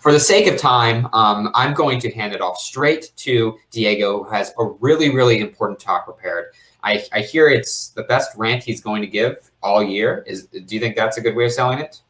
for the sake of time, um, I'm going to hand it off straight to Diego, who has a really, really important talk prepared. I, I hear it's the best rant he's going to give all year. Is Do you think that's a good way of selling it?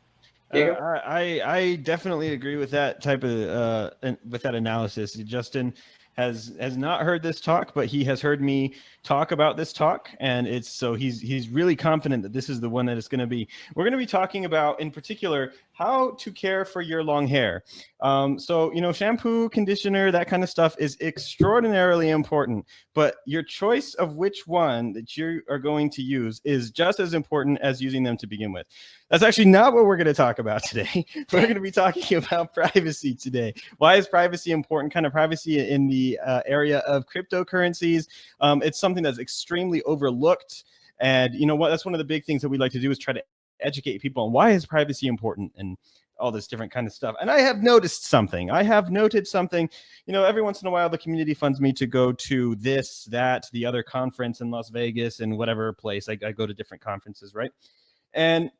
Uh, I I definitely agree with that type of uh with that analysis, Justin has has not heard this talk, but he has heard me talk about this talk, and it's so he's he's really confident that this is the one that it's going to be. We're going to be talking about, in particular, how to care for your long hair. Um, so you know, shampoo, conditioner, that kind of stuff is extraordinarily important, but your choice of which one that you are going to use is just as important as using them to begin with. That's actually not what we're going to talk about today. we're going to be talking about privacy today. Why is privacy important? Kind of privacy in the uh, area of cryptocurrencies. Um, it's something that's extremely overlooked. And you know what? That's one of the big things that we like to do is try to educate people on why is privacy important and all this different kind of stuff. And I have noticed something. I have noted something. You know, every once in a while, the community funds me to go to this, that, the other conference in Las Vegas and whatever place. I, I go to different conferences, right? And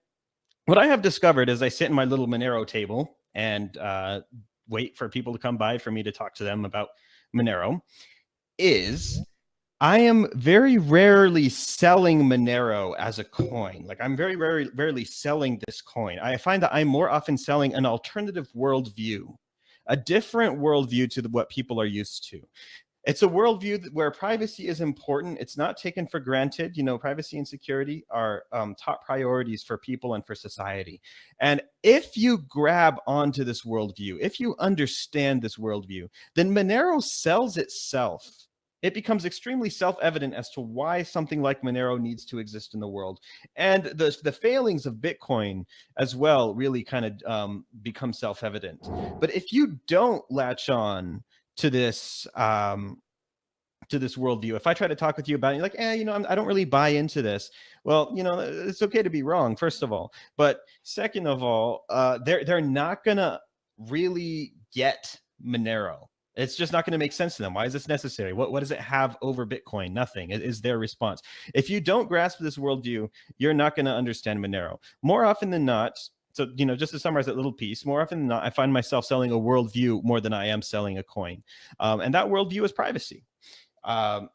what I have discovered is I sit in my little Monero table and uh, wait for people to come by for me to talk to them about Monero is I am very rarely selling Monero as a coin. Like I'm very, very rarely selling this coin. I find that I'm more often selling an alternative worldview, a different worldview to the, what people are used to. It's a worldview where privacy is important. It's not taken for granted. You know, privacy and security are um, top priorities for people and for society. And if you grab onto this worldview, if you understand this worldview, then Monero sells itself. It becomes extremely self-evident as to why something like Monero needs to exist in the world. And the, the failings of Bitcoin as well really kind of um, become self-evident. But if you don't latch on to this um, to this worldview. If I try to talk with you about it, you're like, eh, you know, I'm, I do not really buy into this. Well, you know, it's okay to be wrong, first of all. But second of all, uh, they're, they're not going to really get Monero. It's just not going to make sense to them. Why is this necessary? What, what does it have over Bitcoin? Nothing is their response. If you don't grasp this worldview, you're not going to understand Monero. More often than not, so you know just to summarize that little piece more often than not i find myself selling a worldview more than i am selling a coin um, and that worldview is privacy um,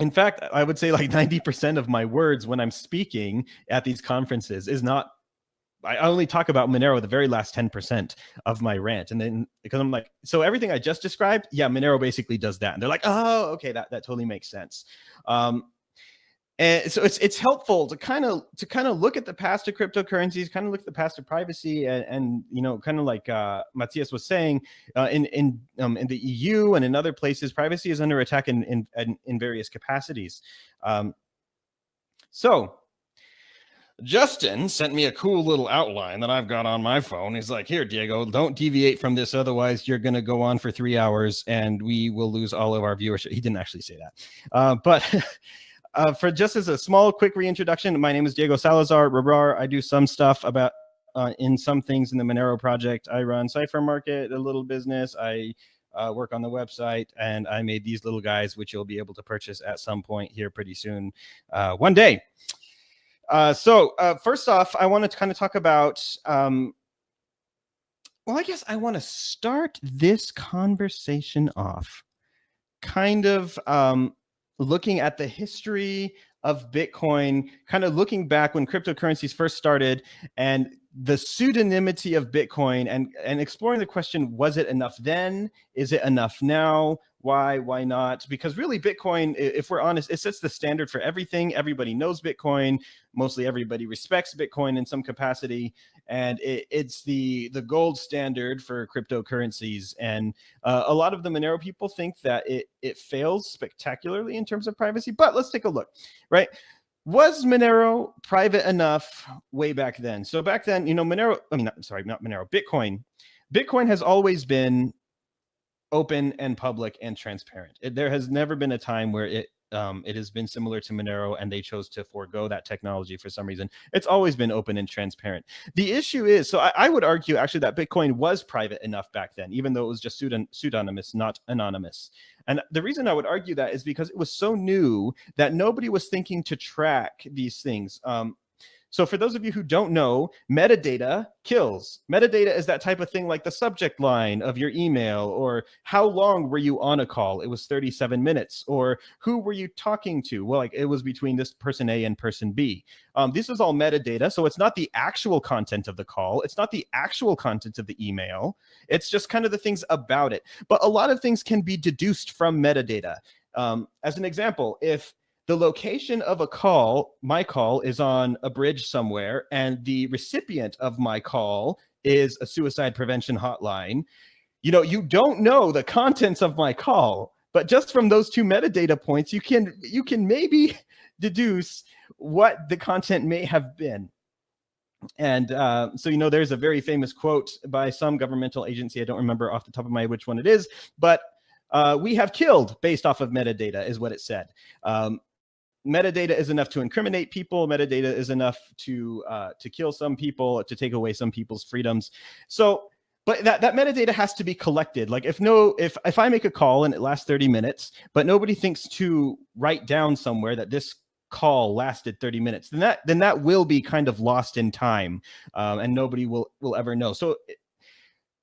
in fact i would say like 90 percent of my words when i'm speaking at these conferences is not I only talk about Monero the very last 10% of my rant. And then because I'm like, so everything I just described, yeah, Monero basically does that. And they're like, oh, okay, that, that totally makes sense. Um, and so it's it's helpful to kind of to kind of look at the past of cryptocurrencies, kind of look at the past of privacy, and, and you know, kind of like uh, Matthias was saying, uh, in in um, in the EU and in other places, privacy is under attack in in in, various capacities. Um, so Justin sent me a cool little outline that I've got on my phone. He's like, here, Diego, don't deviate from this. Otherwise, you're going to go on for three hours and we will lose all of our viewership. He didn't actually say that. Uh, but Uh, for just as a small, quick reintroduction, my name is Diego Salazar. rehrar. I do some stuff about uh, in some things in the Monero project. I run Cypher Market, a little business. I uh, work on the website, and I made these little guys, which you'll be able to purchase at some point here pretty soon, uh, one day. Uh, so uh, first off, I want to kind of talk about um, well, I guess I want to start this conversation off kind of um, looking at the history of Bitcoin, kind of looking back when cryptocurrencies first started and the pseudonymity of Bitcoin and, and exploring the question, was it enough then? Is it enough now? Why, why not? Because really Bitcoin, if we're honest, it sets the standard for everything. Everybody knows Bitcoin. Mostly everybody respects Bitcoin in some capacity. And it, it's the, the gold standard for cryptocurrencies. And uh, a lot of the Monero people think that it, it fails spectacularly in terms of privacy, but let's take a look, right? Was Monero private enough way back then? So back then, you know, Monero, I mean, not, sorry, not Monero, Bitcoin. Bitcoin has always been open and public and transparent. It, there has never been a time where it um, it has been similar to Monero and they chose to forego that technology for some reason. It's always been open and transparent. The issue is, so I, I would argue actually that Bitcoin was private enough back then, even though it was just pseudonymous, not anonymous. And the reason I would argue that is because it was so new that nobody was thinking to track these things. Um, So for those of you who don't know, metadata kills. Metadata is that type of thing like the subject line of your email or how long were you on a call? It was 37 minutes. Or who were you talking to? Well, like it was between this person A and person B. Um, this is all metadata. So it's not the actual content of the call. It's not the actual content of the email. It's just kind of the things about it. But a lot of things can be deduced from metadata. Um, as an example, if the location of a call, my call is on a bridge somewhere, and the recipient of my call is a suicide prevention hotline. You know, you don't know the contents of my call, but just from those two metadata points, you can you can maybe deduce what the content may have been. And uh, so, you know, there's a very famous quote by some governmental agency. I don't remember off the top of my which one it is, but uh, we have killed based off of metadata is what it said. Um, metadata is enough to incriminate people. Metadata is enough to uh, to kill some people, to take away some people's freedoms. So, but that, that metadata has to be collected. Like if no, if if I make a call and it lasts 30 minutes, but nobody thinks to write down somewhere that this call lasted 30 minutes, then that then that will be kind of lost in time, um, and nobody will will ever know. So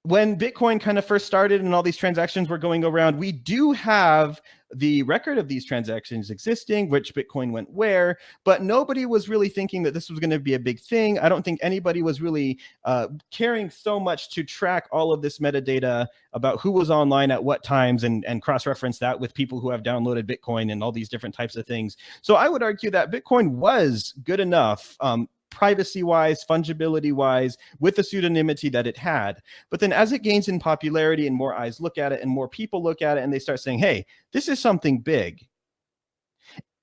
when Bitcoin kind of first started and all these transactions were going around, we do have the record of these transactions existing, which Bitcoin went where, but nobody was really thinking that this was going to be a big thing. I don't think anybody was really uh, caring so much to track all of this metadata about who was online at what times and, and cross-reference that with people who have downloaded Bitcoin and all these different types of things. So I would argue that Bitcoin was good enough um, privacy wise, fungibility wise, with the pseudonymity that it had. But then as it gains in popularity and more eyes look at it and more people look at it and they start saying, hey, this is something big.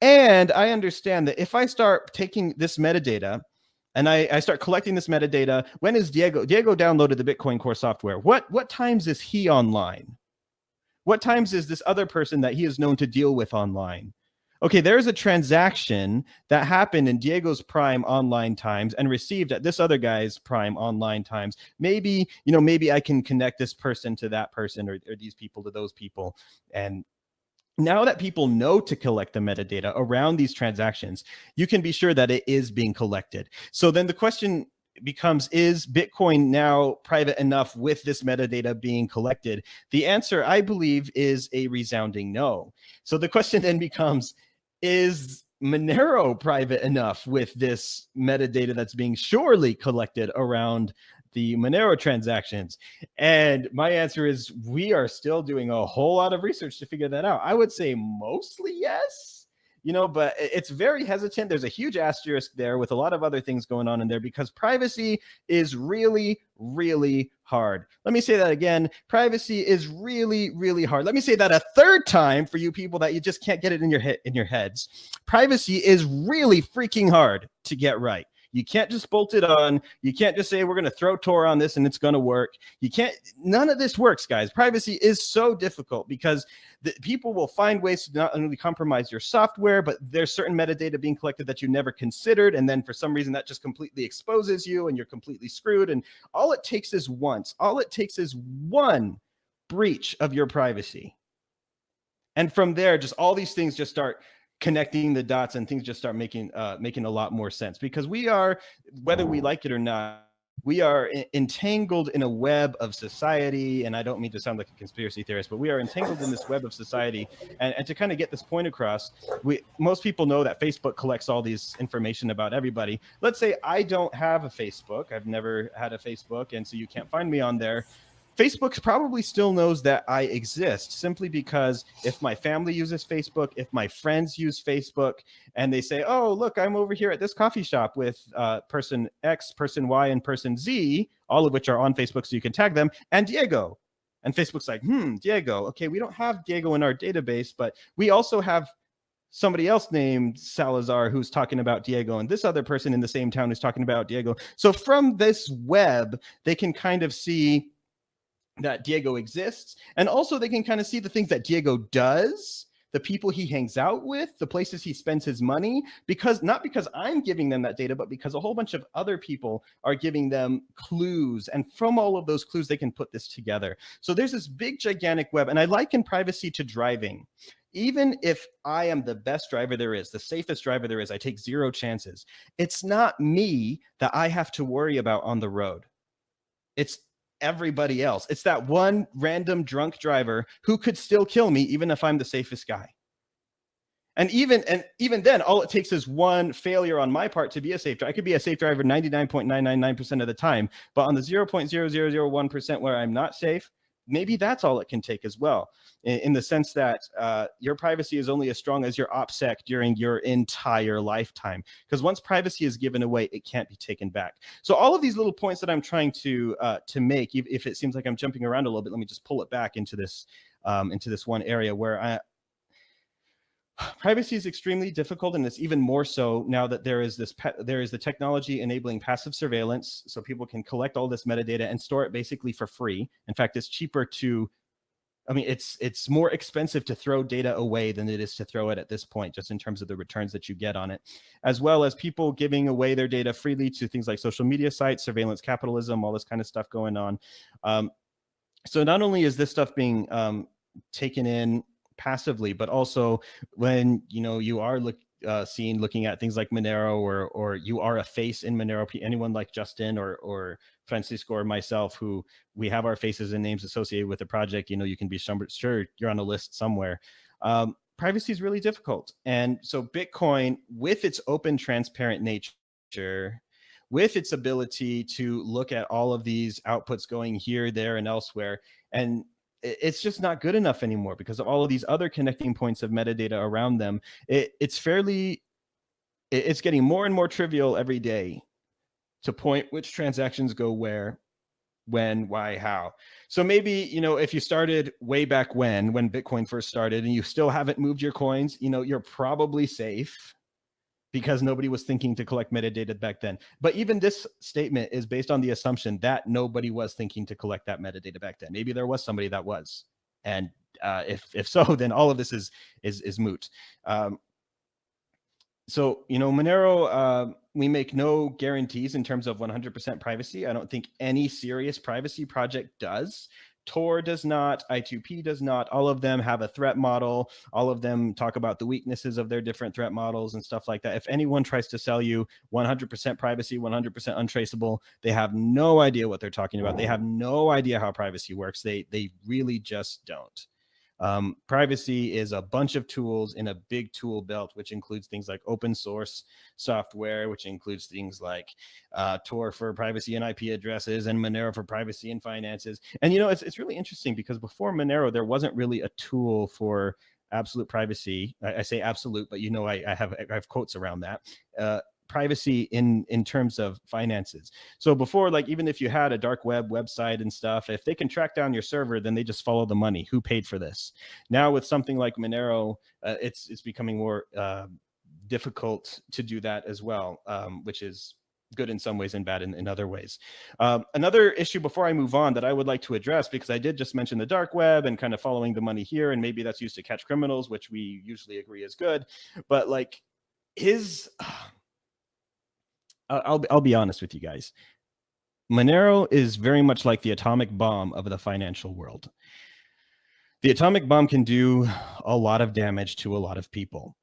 And I understand that if I start taking this metadata and I, I, start collecting this metadata, when is Diego? Diego downloaded the Bitcoin Core software. What, what times is he online? What times is this other person that he is known to deal with online? Okay, there's a transaction that happened in Diego's prime online times and received at this other guy's prime online times. Maybe, you know, maybe I can connect this person to that person or, or these people to those people. And now that people know to collect the metadata around these transactions, you can be sure that it is being collected. So then the question becomes is bitcoin now private enough with this metadata being collected the answer i believe is a resounding no so the question then becomes is Monero private enough with this metadata that's being surely collected around the Monero transactions? And my answer is we are still doing a whole lot of research to figure that out. I would say mostly yes you know, but it's very hesitant. There's a huge asterisk there with a lot of other things going on in there because privacy is really, really hard. Let me say that again. Privacy is really, really hard. Let me say that a third time for you people that you just can't get it in your head in your heads. Privacy is really freaking hard to get right. You can't just bolt it on. You can't just say, we're going to throw Tor on this and it's going to work. You can't, none of this works, guys. Privacy is so difficult because the, people will find ways to not only compromise your software, but there's certain metadata being collected that you never considered. And then for some reason that just completely exposes you and you're completely screwed. And all it takes is once, all it takes is one breach of your privacy. And from there, just all these things just start connecting the dots and things just start making uh, making a lot more sense because we are, whether we like it or not, we are entangled in a web of society. And I don't mean to sound like a conspiracy theorist, but we are entangled in this web of society. And, and to kind of get this point across, we most people know that Facebook collects all these information about everybody. Let's say I don't have a Facebook. I've never had a Facebook. And so you can't find me on there. Facebook probably still knows that I exist simply because if my family uses Facebook, if my friends use Facebook, and they say, oh, look, I'm over here at this coffee shop with uh, person X, person Y, and person Z, all of which are on Facebook, so you can tag them, and Diego. And Facebook's like, hmm, Diego. Okay, we don't have Diego in our database, but we also have somebody else named Salazar who's talking about Diego and this other person in the same town who's talking about Diego. So from this web, they can kind of see that Diego exists. And also they can kind of see the things that Diego does the people he hangs out with, the places he spends his money, because not because I'm giving them that data, but because a whole bunch of other people are giving them clues. And from all of those clues, they can put this together. So there's this big, gigantic web. And I liken privacy to driving even if I am the best driver there is, the safest driver there is, I take zero chances. It's not me that I have to worry about on the road. It's everybody else. It's that one random drunk driver who could still kill me even if I'm the safest guy. And even and even then, all it takes is one failure on my part to be a safe driver. I could be a safe driver 99.999% of the time, but on the 0.0001% where I'm not safe, maybe that's all it can take as well in, in the sense that uh, your privacy is only as strong as your OPSEC during your entire lifetime. Because once privacy is given away, it can't be taken back. So all of these little points that I'm trying to uh, to make, if it seems like I'm jumping around a little bit, let me just pull it back into this um, into this one area where I, privacy is extremely difficult and it's even more so now that there is this there is the technology enabling passive surveillance so people can collect all this metadata and store it basically for free in fact it's cheaper to I mean, it's it's more expensive to throw data away than it is to throw it at this point, just in terms of the returns that you get on it, as well as people giving away their data freely to things like social media sites, surveillance capitalism, all this kind of stuff going on. Um, so not only is this stuff being um, taken in passively, but also when you know you are look, uh, seen looking at things like Monero or or you are a face in Monero, anyone like Justin or or Francisco or myself who we have our faces and names associated with the project, you know, you can be sure you're on a list somewhere. Um, privacy is really difficult. And so Bitcoin, with its open, transparent nature, with its ability to look at all of these outputs going here, there, and elsewhere, and it's just not good enough anymore because of all of these other connecting points of metadata around them. It, it's fairly, it's getting more and more trivial every day to point which transactions go where, when, why, how. So maybe, you know, if you started way back when, when Bitcoin first started and you still haven't moved your coins, you know, you're probably safe because nobody was thinking to collect metadata back then. But even this statement is based on the assumption that nobody was thinking to collect that metadata back then. Maybe there was somebody that was. And uh, if, if so, then all of this is, is, is moot. Um, so, you know, Monero, uh, we make no guarantees in terms of 100% privacy. I don't think any serious privacy project does. Tor does not, I2P does not. All of them have a threat model. All of them talk about the weaknesses of their different threat models and stuff like that. If anyone tries to sell you 100% privacy, 100% untraceable, they have no idea what they're talking about. They have no idea how privacy works. They, they really just don't. Um, privacy is a bunch of tools in a big tool belt, which includes things like open source software, which includes things like uh, Tor for privacy and IP addresses and Monero for privacy and finances. And, you know, it's, it's really interesting because before Monero, there wasn't really a tool for absolute privacy. I, I say absolute, but you know, I, I, have, I have quotes around that. Uh, privacy in in terms of finances. So before, like even if you had a dark web website and stuff, if they can track down your server, then they just follow the money. Who paid for this? Now with something like Monero, uh, it's it's becoming more uh, difficult to do that as well, um, which is good in some ways and bad in, in other ways. Um, another issue before I move on that I would like to address, because I did just mention the dark web and kind of following the money here, and maybe that's used to catch criminals, which we usually agree is good. But like his, I'll I'll be honest with you guys. Monero is very much like the atomic bomb of the financial world. The atomic bomb can do a lot of damage to a lot of people.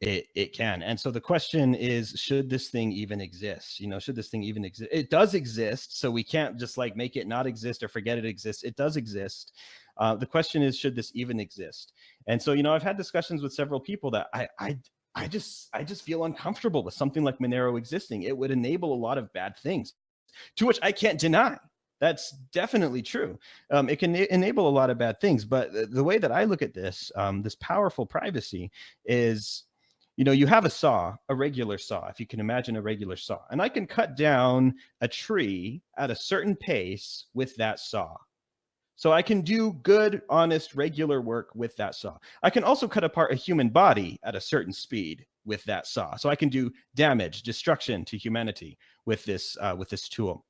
It, it can. And so the question is, should this thing even exist? You know, should this thing even exist? It does exist. So we can't just like make it not exist or forget it exists. It does exist. Uh, the question is, should this even exist? And so, you know, I've had discussions with several people that I, I, I just I just feel uncomfortable with something like Monero existing. It would enable a lot of bad things, to which I can't deny. That's definitely true. Um, it can enable a lot of bad things, but the way that I look at this, um, this powerful privacy is, you know, you have a saw, a regular saw, if you can imagine a regular saw, and I can cut down a tree at a certain pace with that saw. So I can do good, honest, regular work with that saw. I can also cut apart a human body at a certain speed with that saw. So I can do damage, destruction to humanity with this, uh, with this tool.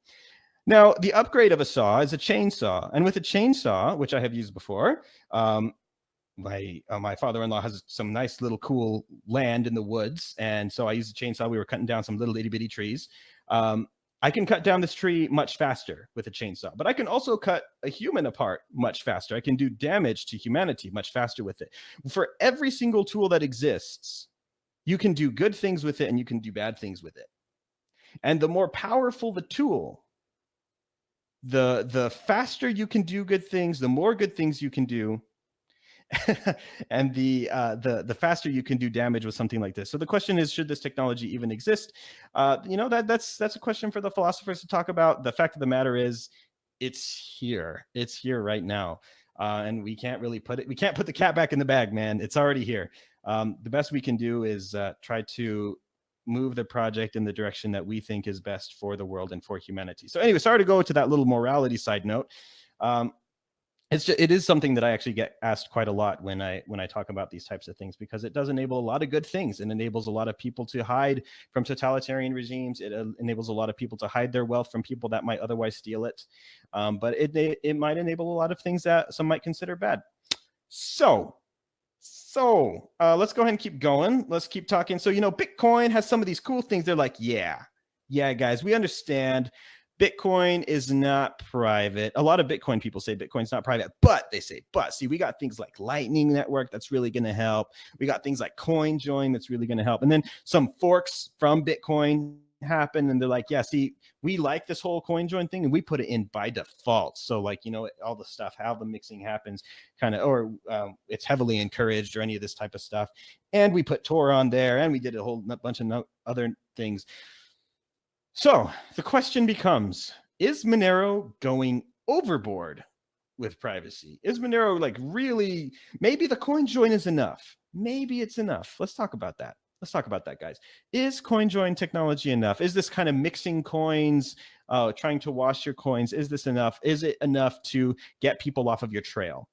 Now, the upgrade of a saw is a chainsaw. And with a chainsaw, which I have used before, um, my uh, my father-in-law has some nice little cool land in the woods, and so I used a chainsaw. We were cutting down some little itty bitty trees. Um, I can cut down this tree much faster with a chainsaw, but I can also cut a human apart much faster. I can do damage to humanity much faster with it. For every single tool that exists, you can do good things with it and you can do bad things with it. And the more powerful the tool, the the faster you can do good things, the more good things you can do, and the uh, the the faster you can do damage with something like this. So the question is, should this technology even exist? Uh, you know that that's that's a question for the philosophers to talk about. The fact of the matter is, it's here. It's here right now, uh, and we can't really put it. We can't put the cat back in the bag, man. It's already here. Um, the best we can do is uh, try to move the project in the direction that we think is best for the world and for humanity. So anyway, sorry to go to that little morality side note. Um, it's just, it is something that I actually get asked quite a lot when I when I talk about these types of things because it does enable a lot of good things. It enables a lot of people to hide from totalitarian regimes. It uh, enables a lot of people to hide their wealth from people that might otherwise steal it. Um, but it it might enable a lot of things that some might consider bad. So so uh, let's go ahead and keep going. Let's keep talking. So you know, Bitcoin has some of these cool things. They're like, yeah, yeah, guys, we understand Bitcoin is not private. A lot of Bitcoin people say Bitcoin's not private, but they say, but see, we got things like Lightning Network that's really going to help. We got things like CoinJoin that's really going to help. And then some forks from Bitcoin happen and they're like, yeah, see, we like this whole CoinJoin thing and we put it in by default. So like, you know, all the stuff, how the mixing happens kind of, or um, it's heavily encouraged or any of this type of stuff. And we put Tor on there and we did a whole bunch of no other things. So the question becomes, is Monero going overboard with privacy? Is Monero like really, maybe the CoinJoin is enough. Maybe it's enough. Let's talk about that. Let's talk about that, guys. Is CoinJoin technology enough? Is this kind of mixing coins, uh, trying to wash your coins? Is this enough? Is it enough to get people off of your trail?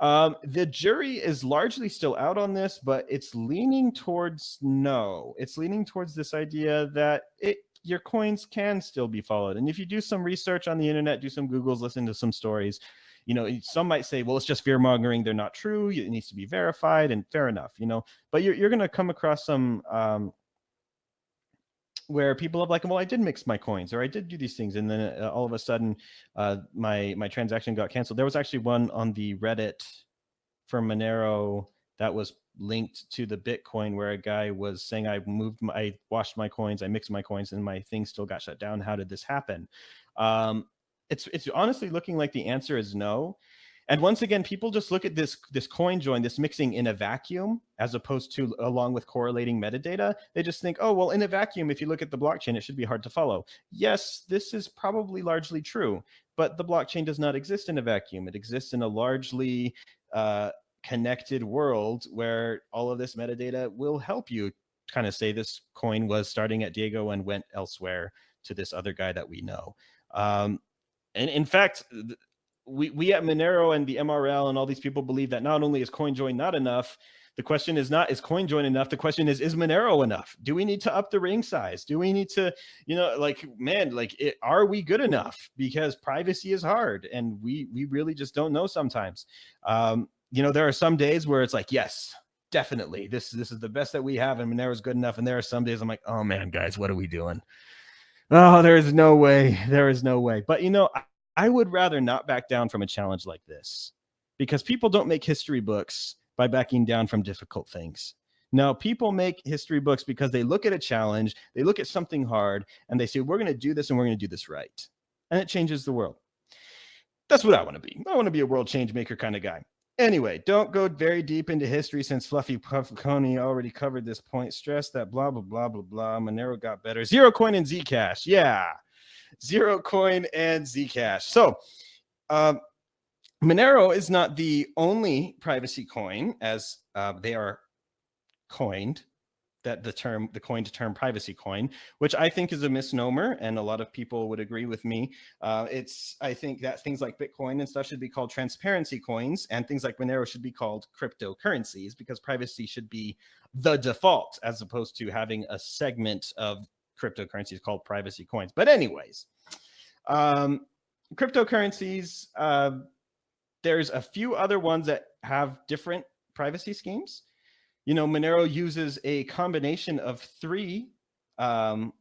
Um, the jury is largely still out on this, but it's leaning towards no. It's leaning towards this idea that it your coins can still be followed. And if you do some research on the internet, do some Googles, listen to some stories, you know, some might say, well, it's just fear mongering. They're not true. It needs to be verified and fair enough, you know, but you're, you're going to come across some, um, where people have like, well, I did mix my coins or I did do these things. And then uh, all of a sudden uh, my, my transaction got canceled. There was actually one on the Reddit for Monero that was linked to the Bitcoin where a guy was saying, I moved, my, I washed my coins, I mixed my coins, and my thing still got shut down. How did this happen? Um, it's it's honestly looking like the answer is no. And once again, people just look at this this coin join, this mixing in a vacuum, as opposed to along with correlating metadata. They just think, oh, well, in a vacuum, if you look at the blockchain, it should be hard to follow. Yes, this is probably largely true, but the blockchain does not exist in a vacuum. It exists in a largely uh, connected world where all of this metadata will help you kind of say this coin was starting at Diego and went elsewhere to this other guy that we know. Um, and in fact, we, we at Monero and the MRL and all these people believe that not only is CoinJoin not enough, the question is not, is CoinJoin enough? The question is, is Monero enough? Do we need to up the ring size? Do we need to, you know, like, man, like, it, are we good enough? Because privacy is hard and we, we really just don't know sometimes. Um, you know, there are some days where it's like, yes, definitely, this this is the best that we have, and Monero is good enough. And there are some days I'm like, oh man, guys, what are we doing? Oh, there is no way. There is no way. But you know, I, I would rather not back down from a challenge like this because people don't make history books by backing down from difficult things. Now, people make history books because they look at a challenge, they look at something hard, and they say, we're going to do this and we're going to do this right. And it changes the world. That's what I want to be. I want to be a world change maker kind of guy. Anyway, don't go very deep into history since fluffypony already covered this point. Stress that blah, blah, blah, blah, blah. Monero got better. Zero coin and Zcash. Yeah. Zero coin and Zcash. So um, Monero is not the only privacy coin as uh, they are coined that the term, the coined term privacy coin, which I think is a misnomer. And a lot of people would agree with me. Uh, it's, I think that things like Bitcoin and stuff should be called transparency coins and things like Monero should be called cryptocurrencies because privacy should be the default as opposed to having a segment of cryptocurrencies called privacy coins. But anyways, um, cryptocurrencies, uh, there's a few other ones that have different privacy schemes. You know, Monero uses a combination of three um,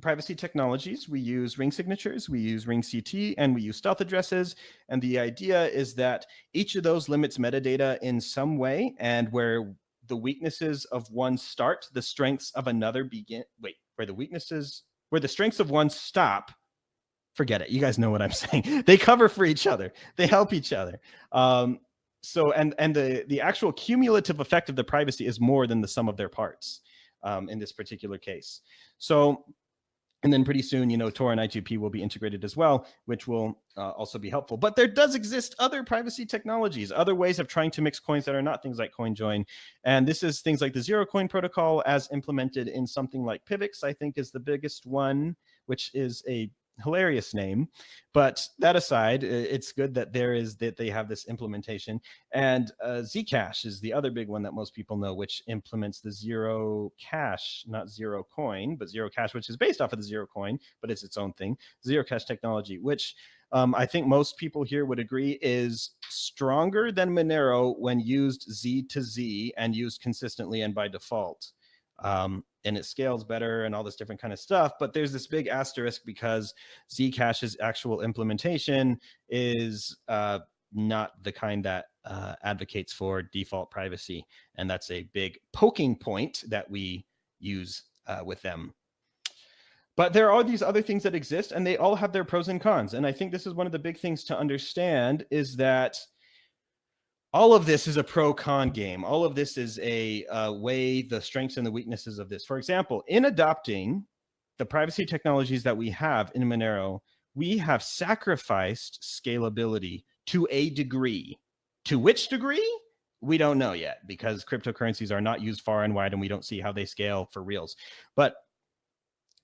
privacy technologies. We use ring signatures, we use ring CT, and we use stealth addresses. And the idea is that each of those limits metadata in some way and where the weaknesses of one start, the strengths of another begin. Wait, where the weaknesses, where the strengths of one stop, forget it. You guys know what I'm saying. they cover for each other. They help each other. Um, so, and, and the, the actual cumulative effect of the privacy is more than the sum of their parts um, in this particular case. So and then pretty soon, you know, Tor and I2P will be integrated as well, which will uh, also be helpful. But there does exist other privacy technologies, other ways of trying to mix coins that are not things like CoinJoin. And this is things like the zero coin protocol as implemented in something like Pivx, I think is the biggest one, which is a hilarious name. But that aside, it's good that there is that they have this implementation. And uh, Zcash is the other big one that most people know, which implements the zero cash, not zero coin, but zero cash, which is based off of the zero coin, but it's its own thing. Zero cash technology, which um, I think most people here would agree is stronger than Monero when used Z to Z and used consistently and by default. Um, and it scales better and all this different kind of stuff. But there's this big asterisk because Zcash's actual implementation is uh, not the kind that uh, advocates for default privacy. And that's a big poking point that we use uh, with them. But there are these other things that exist and they all have their pros and cons. And I think this is one of the big things to understand is that all of this is a pro con game. All of this is a uh, weigh the strengths and the weaknesses of this. For example, in adopting the privacy technologies that we have in Monero, we have sacrificed scalability to a degree. To which degree? We don't know yet because cryptocurrencies are not used far and wide and we don't see how they scale for reals. But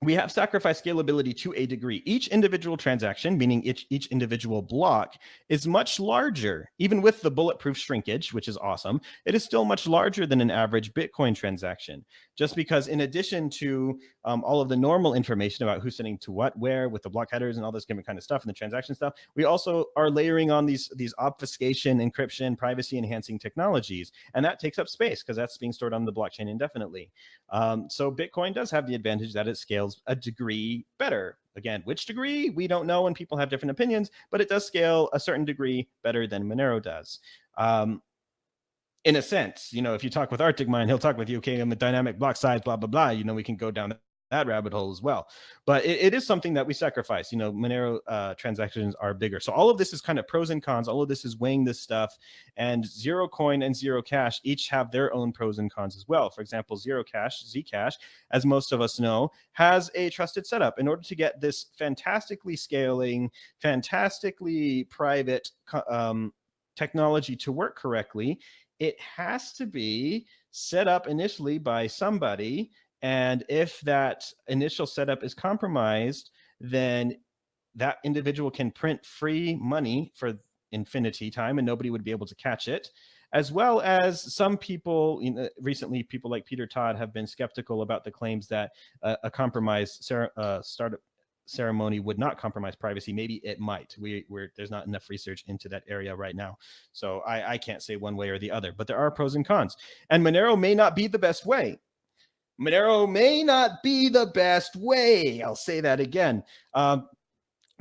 we have sacrificed scalability to a degree. Each individual transaction, meaning each, each individual block, is much larger. Even with the bulletproof shrinkage, which is awesome, it is still much larger than an average Bitcoin transaction. Just because in addition to um, all of the normal information about who's sending to what, where, with the block headers and all this kind of stuff and the transaction stuff, we also are layering on these, these obfuscation, encryption, privacy enhancing technologies. And that takes up space because that's being stored on the blockchain indefinitely. Um, so Bitcoin does have the advantage that it scales scales a degree better. Again, which degree? We don't know and people have different opinions, but it does scale a certain degree better than Monero does. Um, in a sense, you know, if you talk with ArcticMine, he'll talk with you, okay, I'm a dynamic block size, blah, blah, blah. You know, we can go down that rabbit hole as well. But it, it is something that we sacrifice. You know, Monero uh, transactions are bigger. So all of this is kind of pros and cons. All of this is weighing this stuff. And Zero Coin and Zero Cash each have their own pros and cons as well. For example, Zero Cash, Zcash, as most of us know, has a trusted setup. In order to get this fantastically scaling, fantastically private um, technology to work correctly, it has to be set up initially by somebody and if that initial setup is compromised, then that individual can print free money for infinity time and nobody would be able to catch it. As well as some people you know, recently people like peter todd have been skeptical about the claims that uh, a compromised uh, startup ceremony would not compromise privacy. Maybe it might. We we're there's not enough research into that area right now. So i i can't say one way or the other but there are pros and cons. And monero may not be the best way Monero may not be the best way. I'll say that again. Um,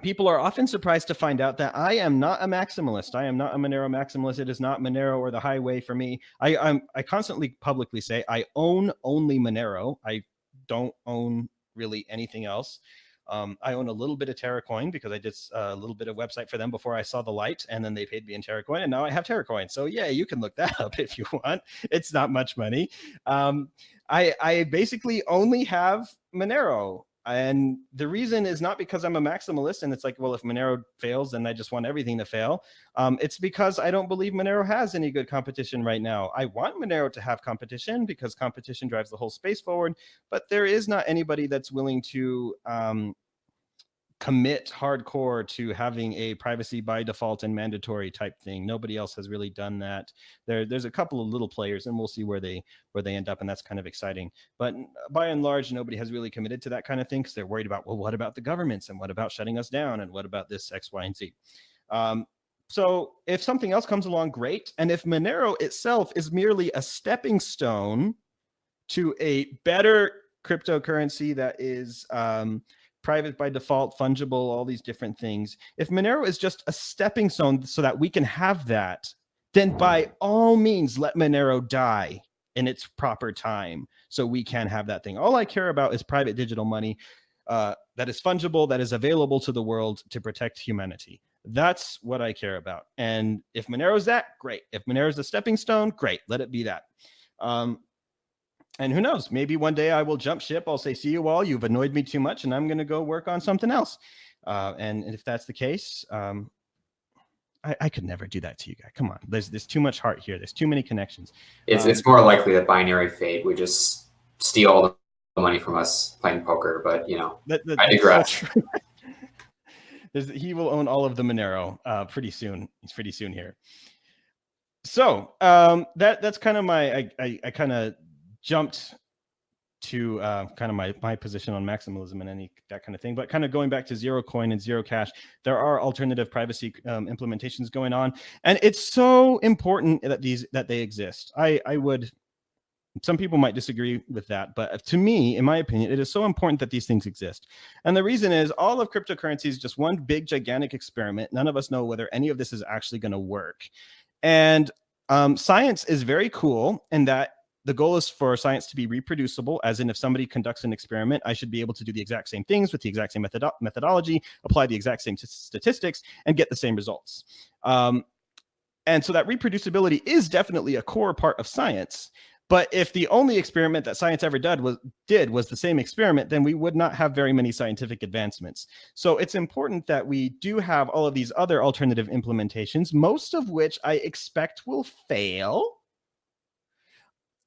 people are often surprised to find out that I am not a maximalist. I am not a Monero maximalist. It is not Monero or the highway for me. I I'm, I constantly publicly say I own only Monero. I don't own really anything else. Um, I own a little bit of TerraCoin because I did a little bit of website for them before I saw the light, and then they paid me in TerraCoin, and now I have TerraCoin. So yeah, you can look that up if you want. It's not much money. Um, I I basically only have Monero. And the reason is not because I'm a maximalist and it's like, well, if Monero fails, then I just want everything to fail. Um, it's because I don't believe Monero has any good competition right now. I want Monero to have competition because competition drives the whole space forward, but there is not anybody that's willing to um, commit hardcore to having a privacy by default and mandatory type thing. Nobody else has really done that. There, there's a couple of little players, and we'll see where they where they end up, and that's kind of exciting. But by and large, nobody has really committed to that kind of thing because they're worried about, well, what about the governments, and what about shutting us down, and what about this X, Y, and Z. Um, so if something else comes along, great. And if Monero itself is merely a stepping stone to a better cryptocurrency that is um, private by default, fungible, all these different things. If Monero is just a stepping stone so that we can have that, then by all means, let Monero die in its proper time so we can have that thing. All I care about is private digital money uh, that is fungible, that is available to the world to protect humanity. That's what I care about. And if Monero is that, great. If Monero is a stepping stone, great. Let it be that. Um, and who knows, maybe one day I will jump ship. I'll say, see you all. You've annoyed me too much and I'm going to go work on something else. Uh, and, if that's the case, um, I, I, could never do that to you guys. Come on. There's, there's too much heart here. There's too many connections. It's, um, it's more likely that binaryFate would just steal all the money from us playing poker. But, you know, that, that, I digress. He will own all of the Monero uh, pretty soon. He's pretty soon here. So um, that that's kind of my I, I, I kind of jumped to uh, kind of my my position on maximalism and any that kind of thing. But kind of going back to zero coin and zero cash, there are alternative privacy um, implementations going on, and it's so important that these that they exist. I I would. Some people might disagree with that, but to me, in my opinion, it is so important that these things exist. And the reason is all of cryptocurrency is just one big, gigantic experiment. None of us know whether any of this is actually going to work. And um, science is very cool in that the goal is for science to be reproducible, as in if somebody conducts an experiment, I should be able to do the exact same things with the exact same method methodology, apply the exact same statistics, and get the same results. Um, and so that reproducibility is definitely a core part of science. But if the only experiment that science ever did was did was the same experiment, then we would not have very many scientific advancements. So it's important that we do have all of these other alternative implementations, most of which I expect will fail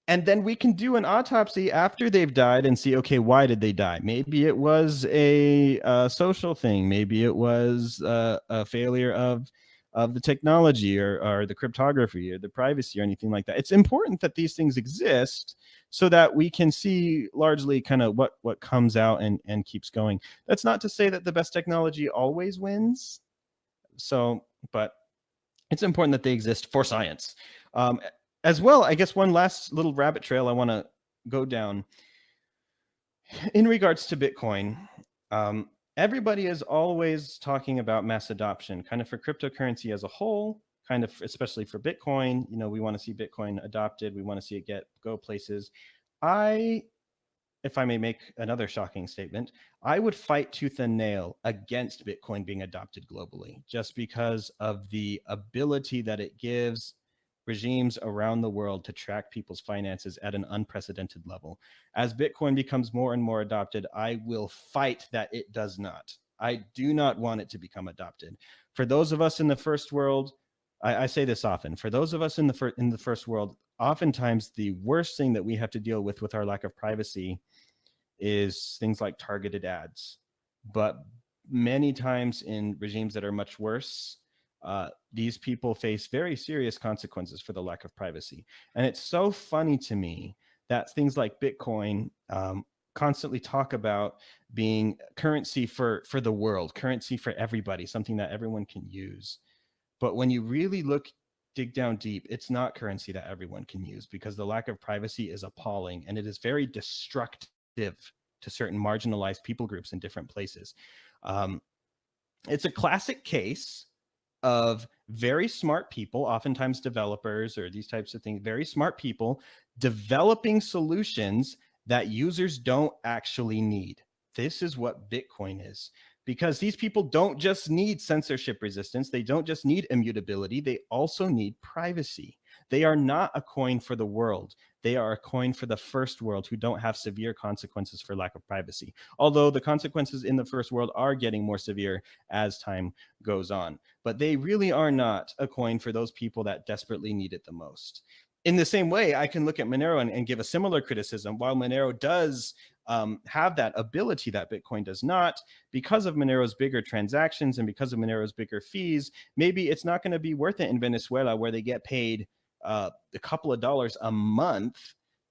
and then we can do an autopsy after they've died and see okay why did they die? Maybe it was a, a social thing. Maybe it was a, a, failure of of the technology or, or the cryptography or the privacy or anything like that. It's important that these things exist so that we can see largely kind of what what comes out and and keeps going. That's not to say that the best technology always wins. So but it's important that they exist for science. Um, as well, I guess one last little rabbit trail I want to go down in regards to Bitcoin. Um, everybody is always talking about mass adoption, kind of for cryptocurrency as a whole, kind of especially for Bitcoin. You know, we want to see Bitcoin adopted. We want to see it get go places. I, if I may make another shocking statement, I would fight tooth and nail against Bitcoin being adopted globally, just because of the ability that it gives regimes around the world to track people's finances at an unprecedented level. As Bitcoin becomes more and more adopted, I will fight that it does not. I do not want it to become adopted. For those of us in the first world, I, I say this often, for those of us in the, in the first world, oftentimes the worst thing that we have to deal with with our lack of privacy is things like targeted ads. But many times in regimes that are much worse, uh, these people face very serious consequences for the lack of privacy. And it's so funny to me that things like Bitcoin um, constantly talk about being currency for, for the world, currency for everybody, something that everyone can use. But when you really look, dig down deep, it's not currency that everyone can use because the lack of privacy is appalling and it is very destructive to certain marginalized people groups in different places. Um, it's a classic case of very smart people, oftentimes developers or these types of things, very smart people developing solutions that users don't actually need. This is what Bitcoin is because these people don't just need censorship resistance. They don't just need immutability. They also need privacy. They are not a coin for the world. They are a coin for the first world who don't have severe consequences for lack of privacy. Although the consequences in the first world are getting more severe as time goes on. But they really are not a coin for those people that desperately need it the most in the same way, I can look at Monero and, and, give a similar criticism. While Monero does um, have that ability that Bitcoin does not, because of Monero's bigger transactions and because of Monero's bigger fees, maybe it's not going to be worth it in Venezuela where they get paid uh, a couple of dollars a month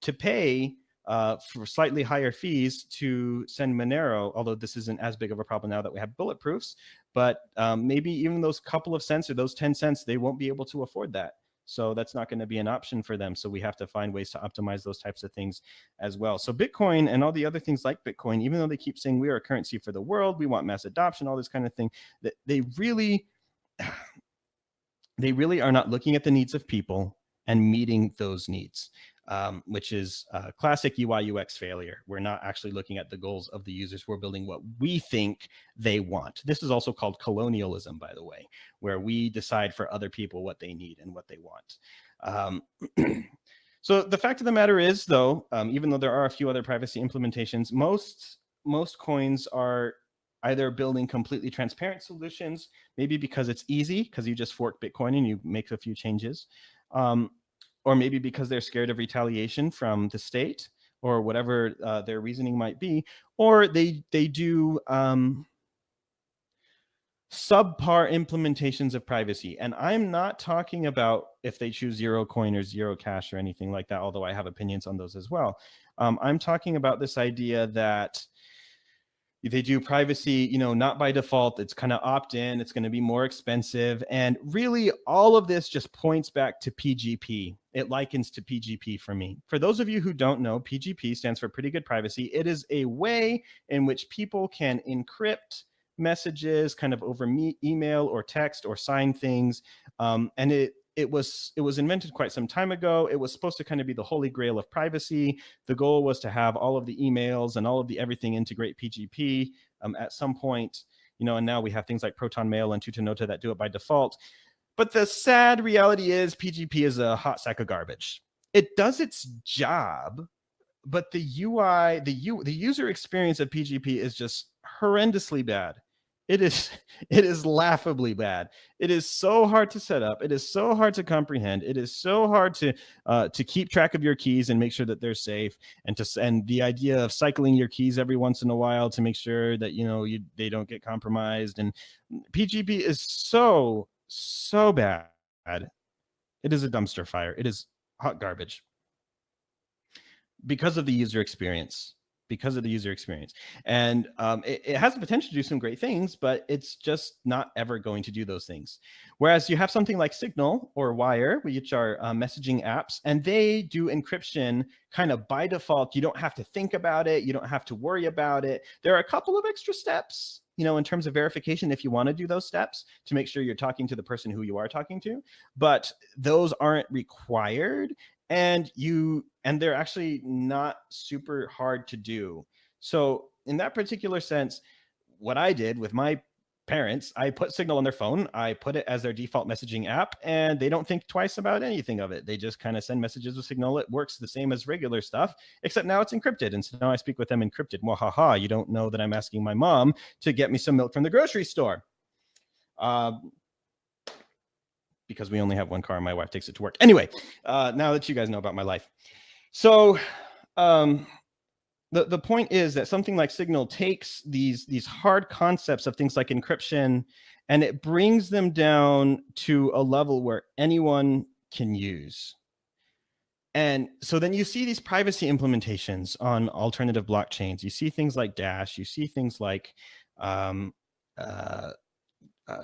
to pay uh, for slightly higher fees to send Monero, although this isn't as big of a problem now that we have bulletproofs, but um, maybe even those couple of cents or those 10 cents, they won't be able to afford that. So that's not going to be an option for them. So we have to find ways to optimize those types of things as well. So Bitcoin and all the other things like Bitcoin, even though they keep saying we are a currency for the world, we want mass adoption, all this kind of thing, that they really, they really are not looking at the needs of people and meeting those needs um, which is classic UI UX failure. We're not actually looking at the goals of the users. We're building what we think they want. This is also called colonialism, by the way, where we decide for other people what they need and what they want. Um, so the fact of the matter is, though, um, even though there are a few other privacy implementations, most most coins are either building completely transparent solutions, maybe because it's easy, because you just fork Bitcoin and you make a few changes, um, or maybe because they're scared of retaliation from the state or whatever uh, their reasoning might be, or they they do um, subpar implementations of privacy. And I'm not talking about if they choose Zerocoin or Zerocash or anything like that, although I have opinions on those as well. Um, I'm talking about this idea that they do privacy, you know, not by default. It's kind of opt in. It's going to be more expensive. And really, all of this just points back to PGP. It likens to PGP for me. For those of you who don't know, PGP stands for Pretty Good Privacy. It is a way in which people can encrypt messages kind of over email or text or sign things. Um, and it it was it was invented quite some time ago. It was supposed to kind of be the holy grail of privacy. The goal was to have all of the emails and all of the everything integrate PGP um, at some point, you know, and now we have things like Proton Mail and Tutanota that do it by default. But the sad reality is PGP is a hot sack of garbage. It does its job, but the UI, the U, the user experience of PGP is just horrendously bad. It is it is laughably bad. It is so hard to set up. It is so hard to comprehend. It is so hard to uh, to keep track of your keys and make sure that they're safe. And to and the idea of cycling your keys every once in a while to make sure that you know you they don't get compromised. And PGP is so so bad. It is a dumpster fire. It is hot garbage because of the user experience because of the user experience. And um, it, it, has the potential to do some great things, but it's just not ever going to do those things. Whereas you have something like Signal or Wire, which are uh, messaging apps, and they do encryption kind of by default. You don't have to think about it. You don't have to worry about it. There are a couple of extra steps you know, in terms of verification, if you want to do those steps to make sure you're talking to the person who you are talking to, but those aren't required and you and they're actually not super hard to do. So in that particular sense, what I did with my parents, I put Signal on their phone, I put it as their default messaging app, and they don't think twice about anything of it. They just kind of send messages with Signal. It works the same as regular stuff, except now it's encrypted. And so now I speak with them encrypted. Wahaha, you don't know that I'm asking my mom to get me some milk from the grocery store. Uh, because we only have one car and my wife takes it to work. Anyway, uh, now that you guys know about my life. So um, the, the point is that something like Signal takes these, these hard concepts of things like encryption and it brings them down to a level where anyone can use. And so then you see these privacy implementations on alternative blockchains. You see things like Dash, you see things like um, uh,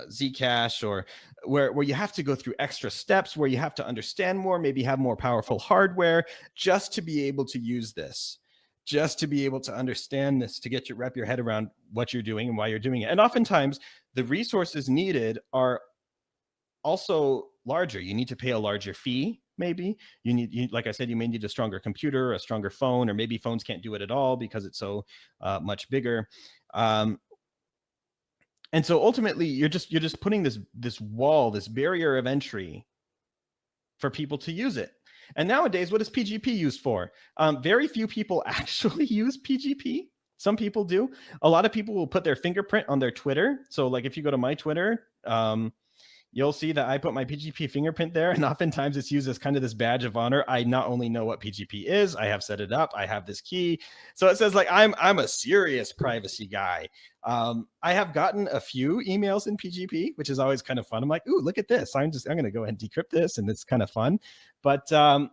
Zcash or where, where you have to go through extra steps, where you have to understand more, maybe have more powerful hardware just to be able to use this, just to be able to understand this, to get your wrap your head around what you're doing and why you're doing it. And oftentimes the resources needed are also larger. You need to pay a larger fee maybe you need you, like i said you may need a stronger computer a stronger phone or maybe phones can't do it at all because it's so uh, much bigger um, and so ultimately you're just you're just putting this this wall this barrier of entry for people to use it. And nowadays what is pgp used for? Um, very few people actually use pgp some people do. A lot of people will put their fingerprint on their twitter. So like if you go to my twitter um, you'll see that I put my PGP fingerprint there. And oftentimes it's used as kind of this badge of honor. I not only know what PGP is, I have set it up, I have this key. So it says like, I'm, I'm a serious privacy guy. Um, I have gotten a few emails in PGP, which is always kind of fun. I'm like, ooh, look at this. I'm just, I'm going to go ahead and decrypt this. And it's kind of fun. But um,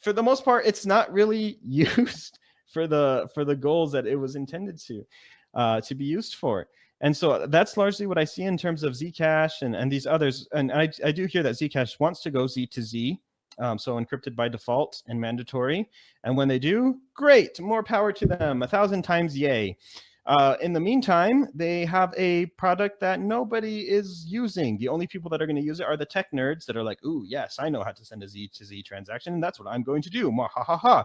for the most part, it's not really used for the for the goals that it was intended to uh, to be used for. And so that's largely what I see in terms of Zcash and, and these others. And I, I do hear that Zcash wants to go Z to Z, um, so encrypted by default and mandatory. And when they do, great, more power to them, a thousand times yay. Uh, in the meantime, they have a product that nobody is using. The only people that are going to use it are the tech nerds that are like, ooh, yes, I know how to send a Z to Z transaction, and that's what I'm going to do. Ha ha ha.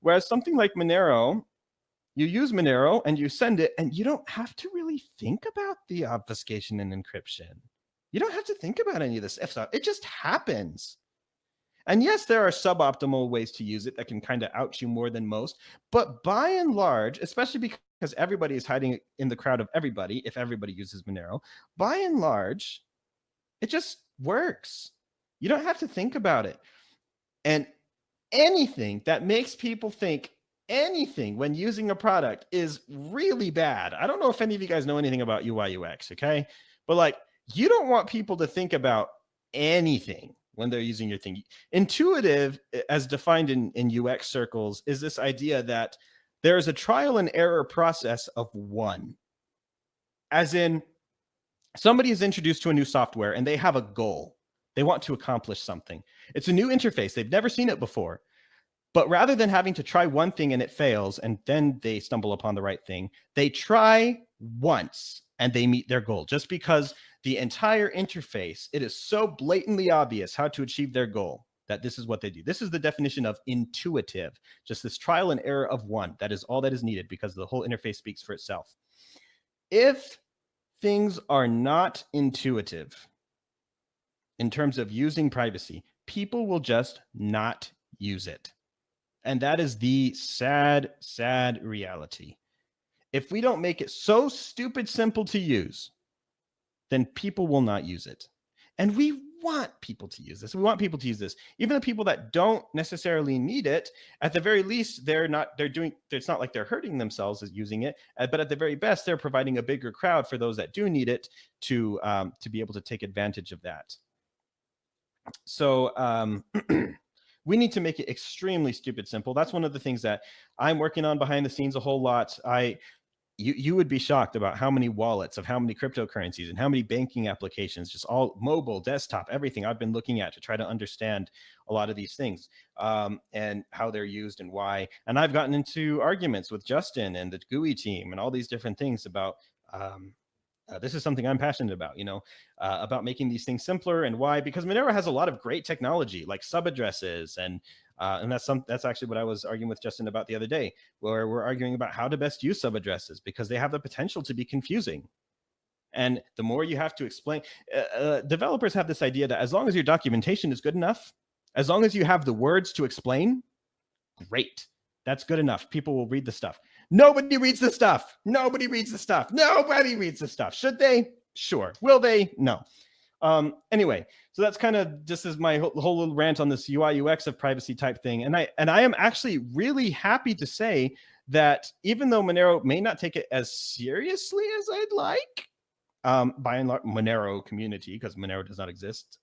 Whereas something like Monero, you use Monero and you send it, and you don't have to really think about the obfuscation and encryption. You don't have to think about any of this stuff. It just happens. And yes, there are suboptimal ways to use it that can kind of out you more than most. But by and large, especially because everybody is hiding in the crowd of everybody, if everybody uses Monero, by and large, it just works. You don't have to think about it. And anything that makes people think anything when using a product is really bad. I don't know if any of you guys know anything about UI UX, okay? But like, you don't want people to think about anything when they're using your thing. Intuitive, as defined in, in UX circles, is this idea that there is a trial and error process of one. As in, somebody is introduced to a new software and they have a goal. They want to accomplish something. It's a new interface. They've never seen it before. But rather than having to try one thing and it fails and then they stumble upon the right thing, they try once and they meet their goal just because the entire interface, it is so blatantly obvious how to achieve their goal that this is what they do. This is the definition of intuitive, just this trial and error of one. That is all that is needed because the whole interface speaks for itself. If things are not intuitive in terms of using privacy, people will just not use it. And that is the sad, sad reality. If we don't make it so stupid simple to use, then people will not use it. And we want people to use this. We want people to use this. Even the people that don't necessarily need it, at the very least, they're not, they're doing, it's not like they're hurting themselves as using it, uh, but at the very best, they're providing a bigger crowd for those that do need it to, um, to be able to take advantage of that. So, um, we need to make it extremely stupid simple. That's one of the things that I'm working on behind the scenes a whole lot. I you, you would be shocked about how many wallets of how many cryptocurrencies and how many banking applications, just all mobile, desktop, everything I've been looking at to try to understand a lot of these things um, and how they're used and why. And I've gotten into arguments with Justin and the GUI team and all these different things about um, uh, this is something I'm passionate about, you know, uh, about making these things simpler and why, because Monero has a lot of great technology like sub addresses and uh, and that's some that's actually what I was arguing with Justin about the other day, where we're arguing about how to best use sub addresses because they have the potential to be confusing. And the more you have to explain, uh, uh, developers have this idea that as long as your documentation is good enough, as long as you have the words to explain, great. That's good enough. People will read the stuff. Nobody reads the stuff. Nobody reads the stuff. Nobody reads the stuff. Should they? Sure. Will they? No. Um, anyway, so that's kind of just as my whole, little rant on this UI UX of privacy type thing. And I and I am actually really happy to say that even though Monero may not take it as seriously as I'd like, um, by and large, Monero community, because Monero does not exist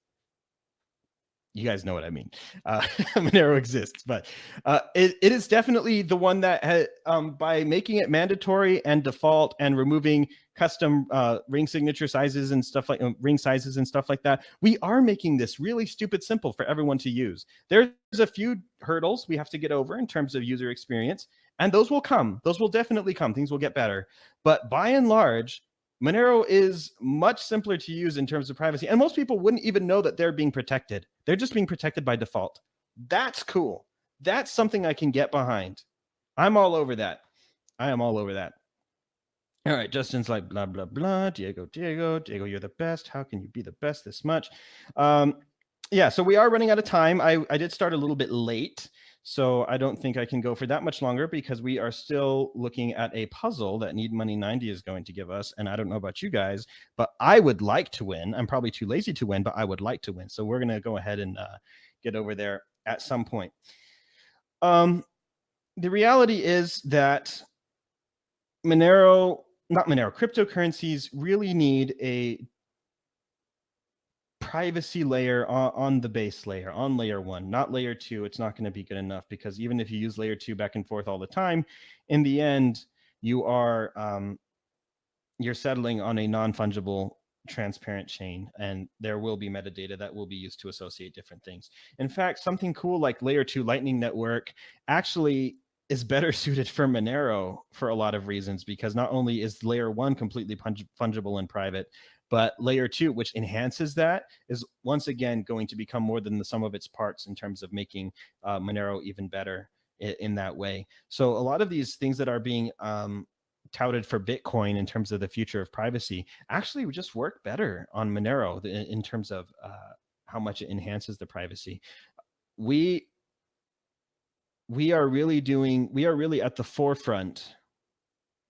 you guys know what I mean. Uh, Monero exists, but uh, it, it is definitely the one that ha, um, by making it mandatory and default and removing custom uh, ring signature sizes and stuff like uh, ring sizes and stuff like that, we are making this really stupid simple for everyone to use. There's a few hurdles we have to get over in terms of user experience, and those will come. Those will definitely come. Things will get better. But by and large, Monero is much simpler to use in terms of privacy. And most people wouldn't even know that they're being protected. They're just being protected by default. That's cool. That's something I can get behind. I'm all over that. I am all over that. All right, Justin's like blah blah blah. Diego, Diego, Diego, you're the best. How can you be the best this much? Um, yeah, so we are running out of time. I I did start a little bit late, so I don't think I can go for that much longer because we are still looking at a puzzle that Need Money 90 is going to give us. And I don't know about you guys, but I would like to win. I'm probably too lazy to win, but I would like to win. So we're going to go ahead and uh, get over there at some point. Um, the reality is that Monero, not Monero, cryptocurrencies really need a privacy layer on, on, the base layer, on layer one, not layer two, it's not going to be good enough because even if you use layer two back and forth all the time, in the end, you are um, you're settling on a non-fungible transparent chain and there will be metadata that will be used to associate different things. In fact, something cool like layer two lightning network actually is better suited for Monero for a lot of reasons because not only is layer one completely fungible and private, but layer two, which enhances that, is once again going to become more than the sum of its parts in terms of making uh, Monero even better in, in, that way. So a lot of these things that are being um, touted for Bitcoin in terms of the future of privacy actually would just work better on Monero in, in terms of uh, how much it enhances the privacy. We we are really doing we are really at the forefront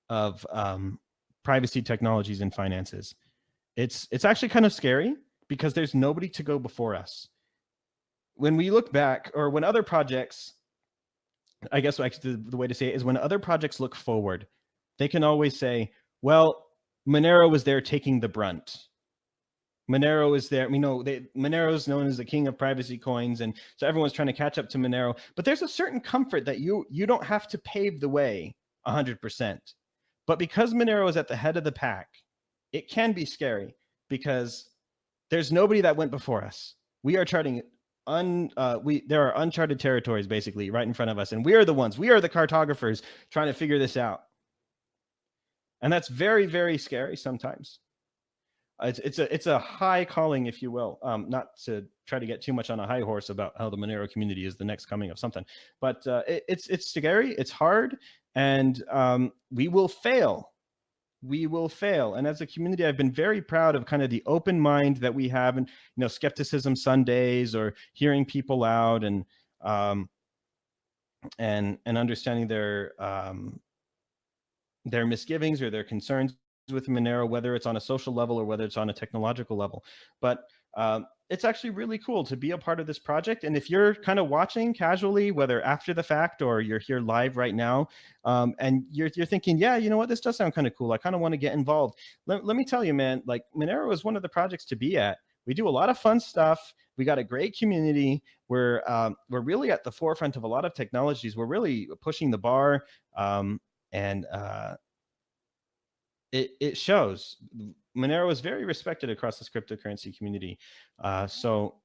of um, privacy technologies and finances. It's it's actually kind of scary because there's nobody to go before us. When we look back, or when other projects, I guess the, the way to say it is when other projects look forward, they can always say, well, Monero was there taking the brunt. Monero is there. We know they, Monero is known as the king of privacy coins, and so everyone's trying to catch up to Monero. But there's a certain comfort that you you don't have to pave the way 100%. But because Monero is at the head of the pack, it can be scary because there's nobody that went before us. We are charting un uh, we there are uncharted territories basically right in front of us, and we are the ones. We are the cartographers trying to figure this out. And that's very, very scary sometimes. It's, it's a it's a high calling, if you will. Um, not to try to get too much on a high horse about how the Monero community is the next coming of something, but uh, it, it's it's scary, it's hard, and um, we will fail. We will fail. And as a community, I've been very proud of kind of the open mind that we have, and you know, skepticism Sundays or hearing people out and um, and and understanding their um, their misgivings or their concerns with Monero, whether it's on a social level or whether it's on a technological level. But um, it's actually really cool to be a part of this project. And if you're kind of watching casually, whether after the fact or you're here live right now, um, and you're, you're thinking, yeah, you know what, this does sound kind of cool. I kind of want to get involved. Let, let me tell you, man, like Monero is one of the projects to be at. We do a lot of fun stuff. We got a great community. We're um, we're really at the forefront of a lot of technologies. We're really pushing the bar. Um, and uh, it it shows Monero is very respected across this cryptocurrency community. Uh, so,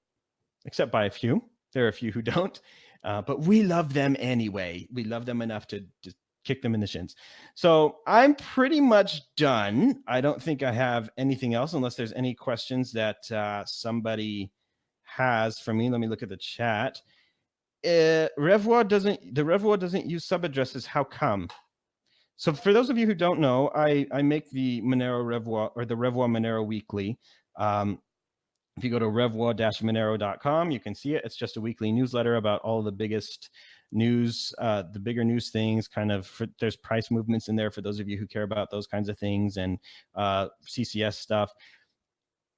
except by a few, there are a few who don't, uh, but we love them anyway. We love them enough to just kick them in the shins. So I'm pretty much done. I don't think I have anything else unless there's any questions that uh, somebody has for me. Let me look at the chat. Uh, Revuo doesn't, the Revuo doesn't use sub addresses. How come? So for those of you who don't know, I, I make the Monero Revuo or the Revuo Monero Weekly. Um, if you go to revuo-monero.com, you can see it. It's just a weekly newsletter about all the biggest news, uh, the bigger news things, kind of, for, there's price movements in there for those of you who care about those kinds of things and uh, CCS stuff.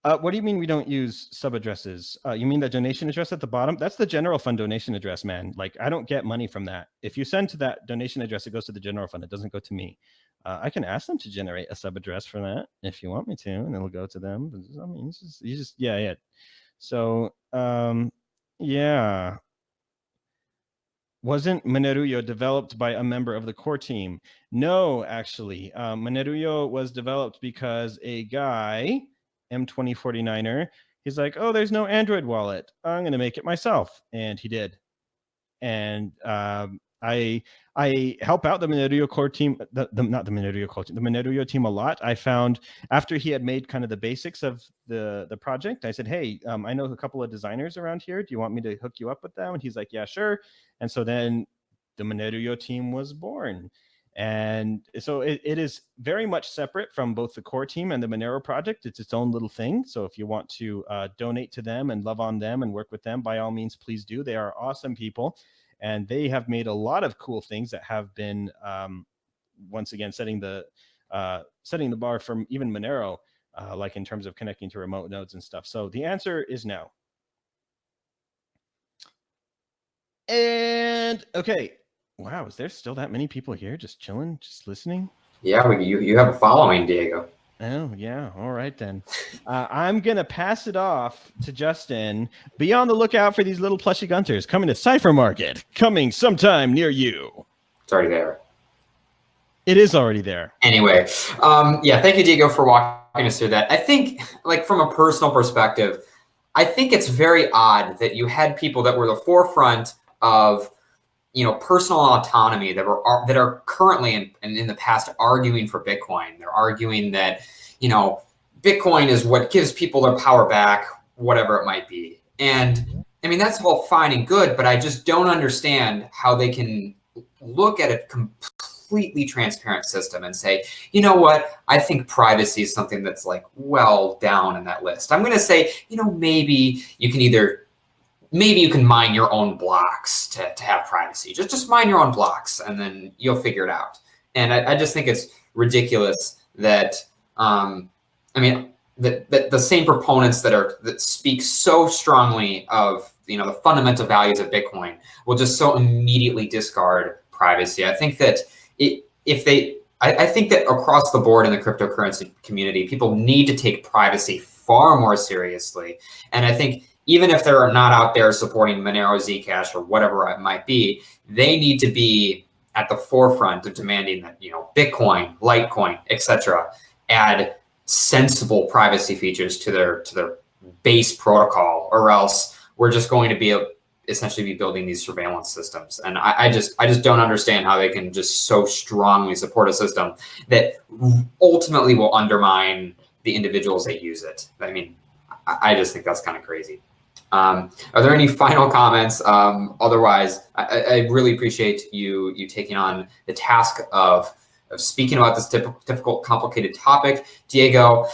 Uh, what do you mean we don't use sub addresses? Uh, you mean the donation address at the bottom? That's the general fund donation address, man. Like I don't get money from that. If you send to that donation address, it goes to the general fund. It doesn't go to me. Uh, I can ask them to generate a sub address for that if you want me to, and it'll go to them. I mean, just, you just, yeah, yeah. So, um, yeah. Wasn't Monerujo developed by a member of the core team? No, actually. Um, Monerujo was developed because a guy M2049er. He's like, oh, there's no Android wallet. I'm going to make it myself. And he did. And um, I I help out the Monerujo core team, the, the, not the Monerujo core team, the Monerujo team a lot. I found after he had made kind of the basics of the, the project, I said, hey, um, I know a couple of designers around here. Do you want me to hook you up with them? And he's like, yeah, sure. And so then the Monerujo team was born. And so it, it is very much separate from both the core team and the Monero project. It's its own little thing. So if you want to uh, donate to them and love on them and work with them, by all means, please do. They are awesome people. And they have made a lot of cool things that have been, um, once again, setting the uh, setting the bar from even Monero, uh, like in terms of connecting to remote nodes and stuff. So the answer is no. And okay, Wow, is there still that many people here just chilling, just listening? Yeah, you, you have a following, Diego. Oh yeah, all right then. Uh, I'm gonna pass it off to Justin. Be on the lookout for these little plushy gunters coming to Cypher Market, coming sometime near you. It's already there. It is already there. Anyway, um, yeah, thank you, Diego, for walking us through that. I think, like from a personal perspective, I think it's very odd that you had people that were the forefront of you know, personal autonomy that are that are currently and in, in the past arguing for Bitcoin. They're arguing that, you know, Bitcoin is what gives people their power back, whatever it might be. And mm-hmm. I mean, that's all fine and good, but I just don't understand how they can look at a completely transparent system and say, you know what, I think privacy is something that's like well down in that list. I'm going to say, you know, maybe you can either maybe you can mine your own blocks to, to have privacy. Just just mine your own blocks and then you'll figure it out. And I, I just think it's ridiculous that um, I mean that, that the same proponents that are that speak so strongly of you know the fundamental values of Bitcoin will just so immediately discard privacy. I think that it, if they I, I think that across the board in the cryptocurrency community, people need to take privacy far more seriously. And I think even if they're not out there supporting Monero, Zcash, or whatever it might be, they need to be at the forefront of demanding that you know Bitcoin, Litecoin, etc., add sensible privacy features to their to their base protocol, or else we're just going to be a, essentially be building these surveillance systems. And I, I just I just don't understand how they can just so strongly support a system that ultimately will undermine the individuals that use it. I mean, I just think that's kind of crazy. Um, are there any final comments? Um, otherwise, I, I, really appreciate you you taking on the task of, of speaking about this difficult, complicated topic. Diego,